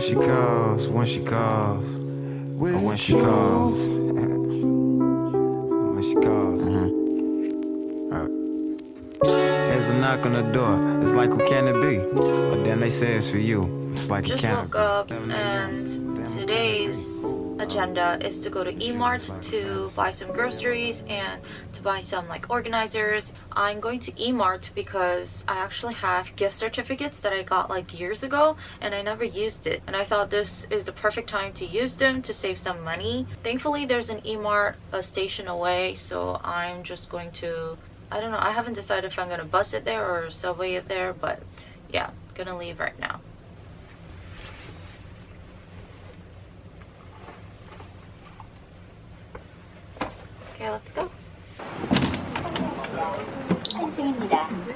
when she calls, when she calls, or when she calls. when she calls. Mm-hmm. Right. There's a knock on the door. It's like, who can it be? But then they say it's for you. It's like it Just can't woke up and today's agenda is to go to E-Mart to buy some groceries and to buy some like organizers. I'm going to E-Mart because I actually have gift certificates that I got like years ago and I never used it. And I thought this is the perfect time to use them to save some money. Thankfully there's an E-Mart a station away so I'm just going to I don't know, I haven't decided if I'm gonna bus it there or subway it there, but yeah, gonna leave right now. Okay, let's go. 한승입니다. 한차입니다.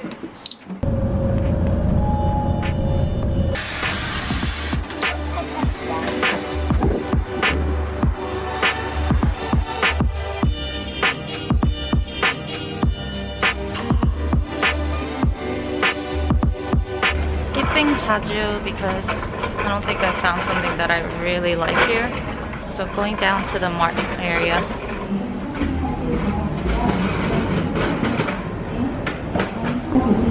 skipping Jeju because I don't think I found something that I really like here. So going down to the mart area.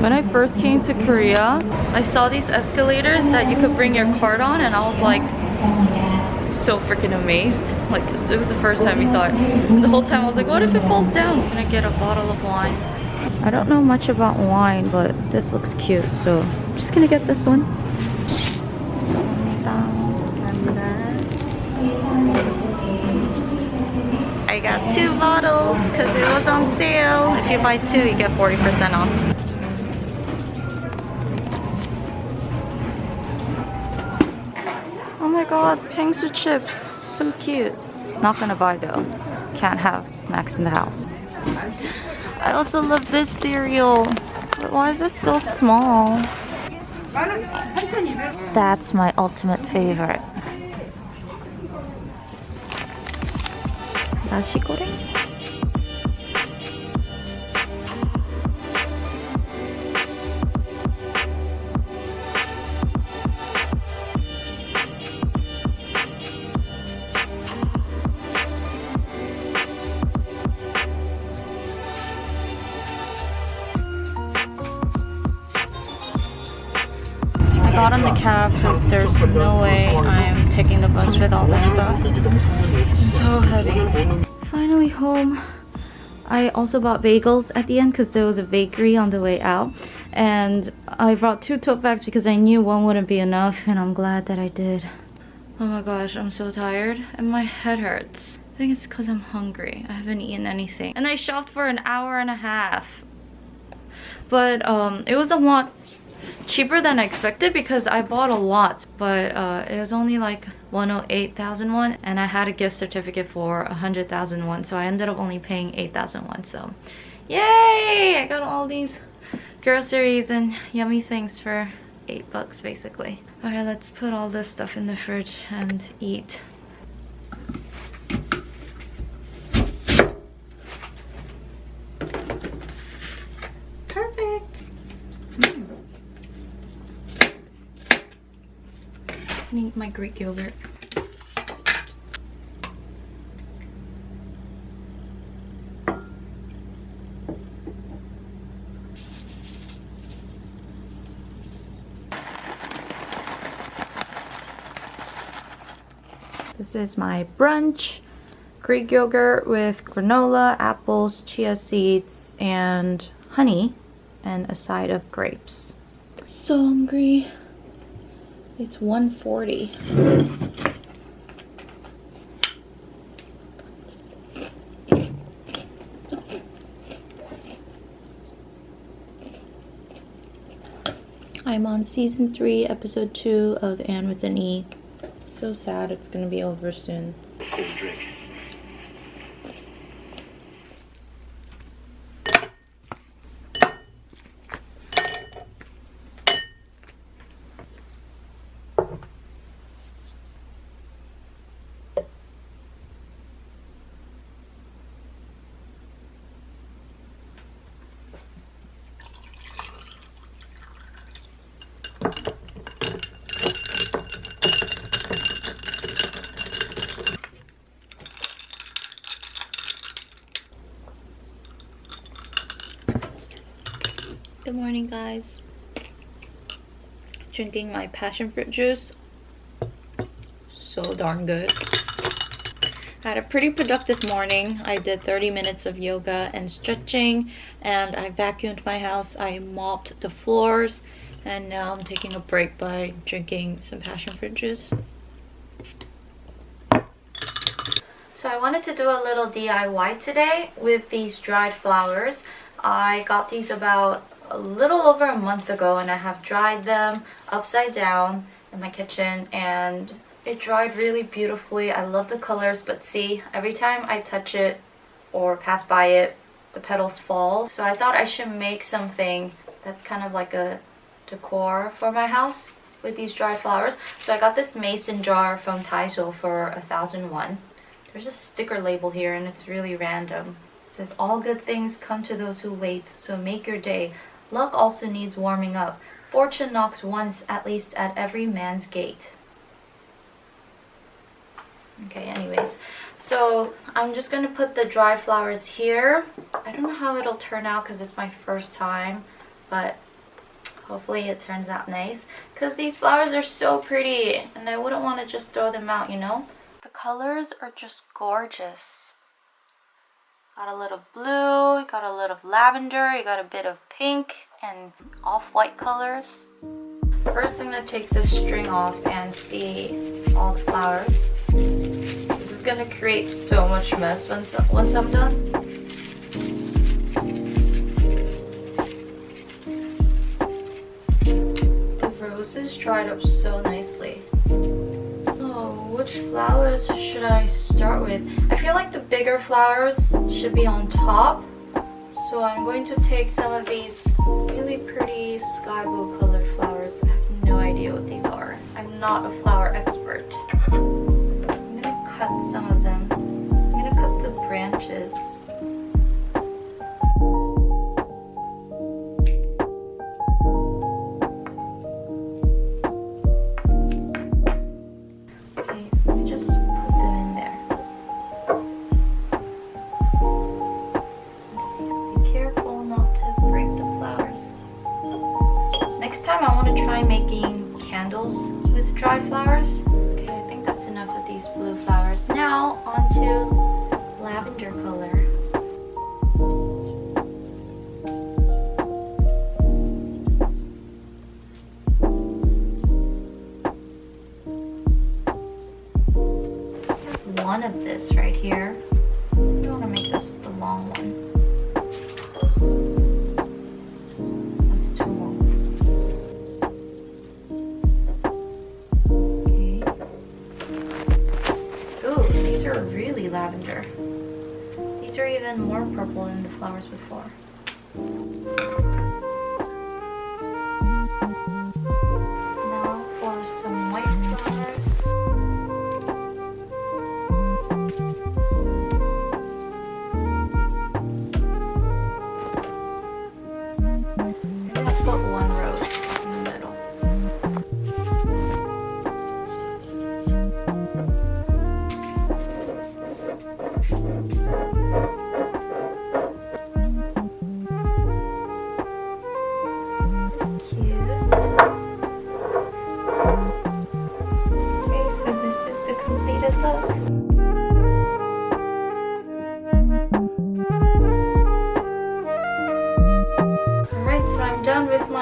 When I first came to Korea, I saw these escalators that you could bring your card on and I was like so freaking amazed. Like it was the first time we saw it. The whole time I was like, what if it falls down? I'm gonna get a bottle of wine. I don't know much about wine, but this looks cute, so I'm just gonna get this one. I got two bottles because it was on sale. If you buy two, you get 40% off. god, Pingsu chips. So cute. Not gonna buy though. Can't have snacks in the house. I also love this cereal. But why is this so small? That's my ultimate favorite. 나시고랭? I got on the cab because there's no way I'm taking the bus with all this stuff. So heavy. Finally home. I also bought bagels at the end because there was a bakery on the way out. And I brought two tote bags because I knew one wouldn't be enough and I'm glad that I did. Oh my gosh, I'm so tired and my head hurts. I think it's because I'm hungry. I haven't eaten anything. And I shopped for an hour and a half. But um, it was a lot cheaper than I expected because I bought a lot but uh, it was only like 108,000 won and I had a gift certificate for 100,000 won so I ended up only paying 8,000 won so. Yay! I got all these groceries and yummy things for 8 bucks basically. Okay let's put all this stuff in the fridge and eat perfect I need my Greek yogurt. This is my brunch. Greek yogurt with granola, apples, chia seeds, and honey, and a side of grapes. So hungry. It's 140. I'm on season 3, episode 2 of Anne with an E. So sad it's gonna be over soon. Morning guys. Drinking my passion fruit juice. So darn good. I had a pretty productive morning. I did 30 minutes of yoga and stretching and I vacuumed my house. I mopped the floors and now I'm taking a break by drinking some passion fruit juice. So I wanted to do a little DIY today with these dried flowers. I got these about a little over a month ago and I have dried them upside down in my kitchen and it dried really beautifully. I love the colors but see every time I touch it or pass by it the petals fall. So I thought I should make something that's kind of like a decor for my house with these dried flowers. So I got this mason jar from Daiso for a thousand won. There's a sticker label here and it's really random. It says all good things come to those who wait, so make your day. Luck also needs warming up. Fortune knocks once at least at every man's gate. Okay, anyways. So I'm just going to put the dry flowers here. I don't know how it'll turn out because it's my first time. But hopefully it turns out nice. Because these flowers are so pretty. And I wouldn't want to just throw them out, you know? The colors are just gorgeous. Got a little blue, you got a little lavender, you got a bit of pink and off-white colors. First I'm going to take this string off and see all the flowers. This is going to create so much mess once, once I'm done. The roses dried up so nicely which flowers should I start with? I feel like the bigger flowers should be on top. So I'm going to take some of these really pretty sky blue colored flowers. I have no idea what these are. I'm not a flower expert. I'm gonna cut some of them. I'm gonna cut the branches. Color. One of this right here. I want to make this the long one. Oh, these are really lavender. These are even more purple than the flowers before.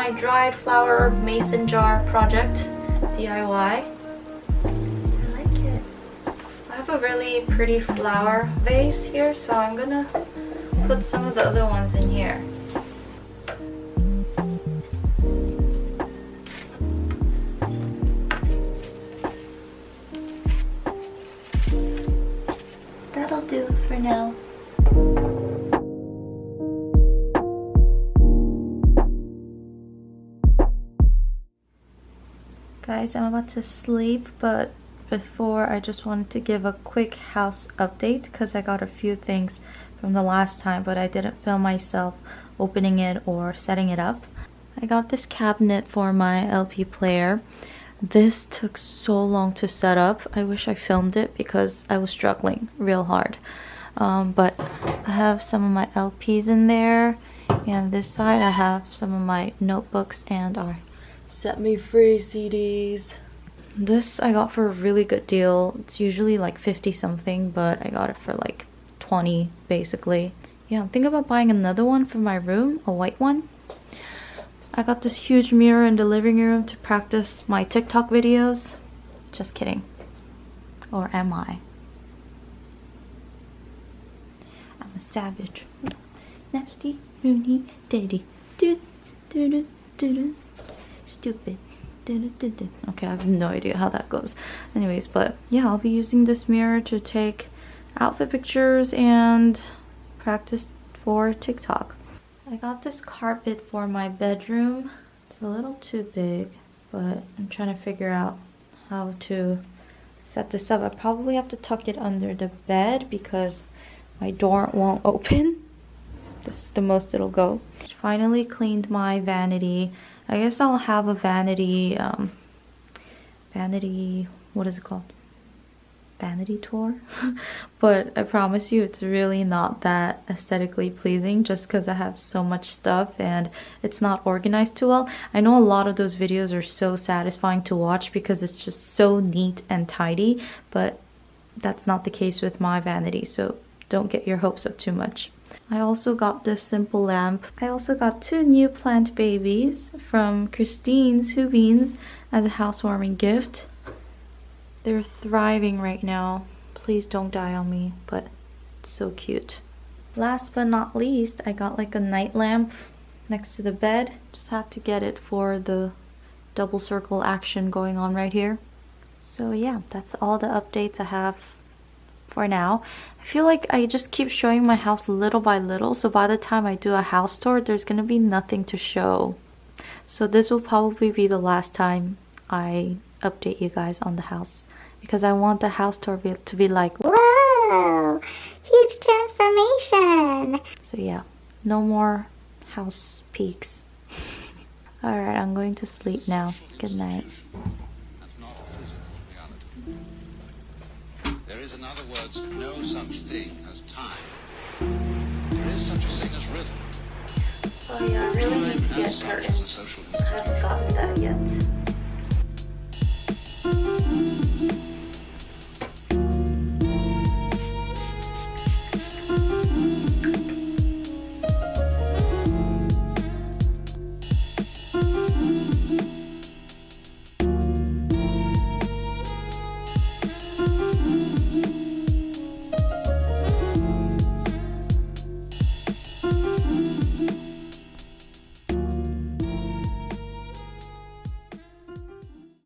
Dried flower mason jar project DIY. I like it. I have a really pretty flower vase here, so I'm gonna put some of the other ones in here. That'll do for now. Guys i'm about to sleep but before i just wanted to give a quick house update because i got a few things from the last time but i didn't film myself opening it or setting it up. I got this cabinet for my lp player. This took so long to set up i wish i filmed it because i was struggling real hard. Um, but i have some of my lps in there And this side I have some of my notebooks and our Set Me Free CDs. This I got for a really good deal. It's usually like 50 something, but I got it for like 20 basically. Yeah, I'm thinking about buying another one for my room, a white one. I got this huge mirror in the living room to practice my TikTok videos. Just kidding. Or am I? I'm a savage. Nasty, Rooney, daddy. Do, do, do, do, do. Stupid. Okay, I have no idea how that goes. Anyways, but yeah, I'll be using this mirror to take outfit pictures and practice for TikTok. I got this carpet for my bedroom. It's a little too big, but I'm trying to figure out how to set this up. I probably have to tuck it under the bed because my door won't open. This is the most it'll go. Finally cleaned my vanity. I guess I'll have a vanity, um, vanity, what is it called? vanity tour but I promise you it's really not that aesthetically pleasing just because I have so much stuff and it's not organized too well. I know a lot of those videos are so satisfying to watch because it's just so neat and tidy but that's not the case with my vanity so don't get your hopes up too much. I also got this simple lamp. I also got two new plant babies from Christine's Beans as a housewarming gift. They're thriving right now. Please don't die on me, but it's so cute. Last but not least, I got like a night lamp next to the bed. Just had to get it for the double circle action going on right here. So yeah, that's all the updates I have for now. I feel like I just keep showing my house little by little, so by the time I do a house tour, there's gonna be nothing to show. So this will probably be the last time I update you guys on the house because I want the house tour to be like whoa huge transformation so yeah no more house peaks all right I'm going to sleep now good night There is, in other words, no such thing as time. There is such a thing as rhythm. Oh yeah, I really need to get curtains. I haven't gotten that yet.